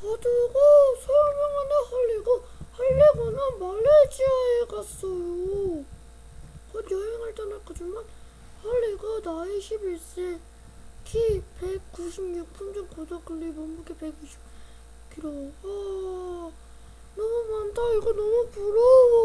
가지고 설명하는 할리고 할리고는 말레이시아에 갔어요. 곧 여행을 떠날 거지만 할리가 나이 11세, 키 196, 품종 고다클리, 몸무게 120kg. 아, 너무 많다. 이거 너무 부러워.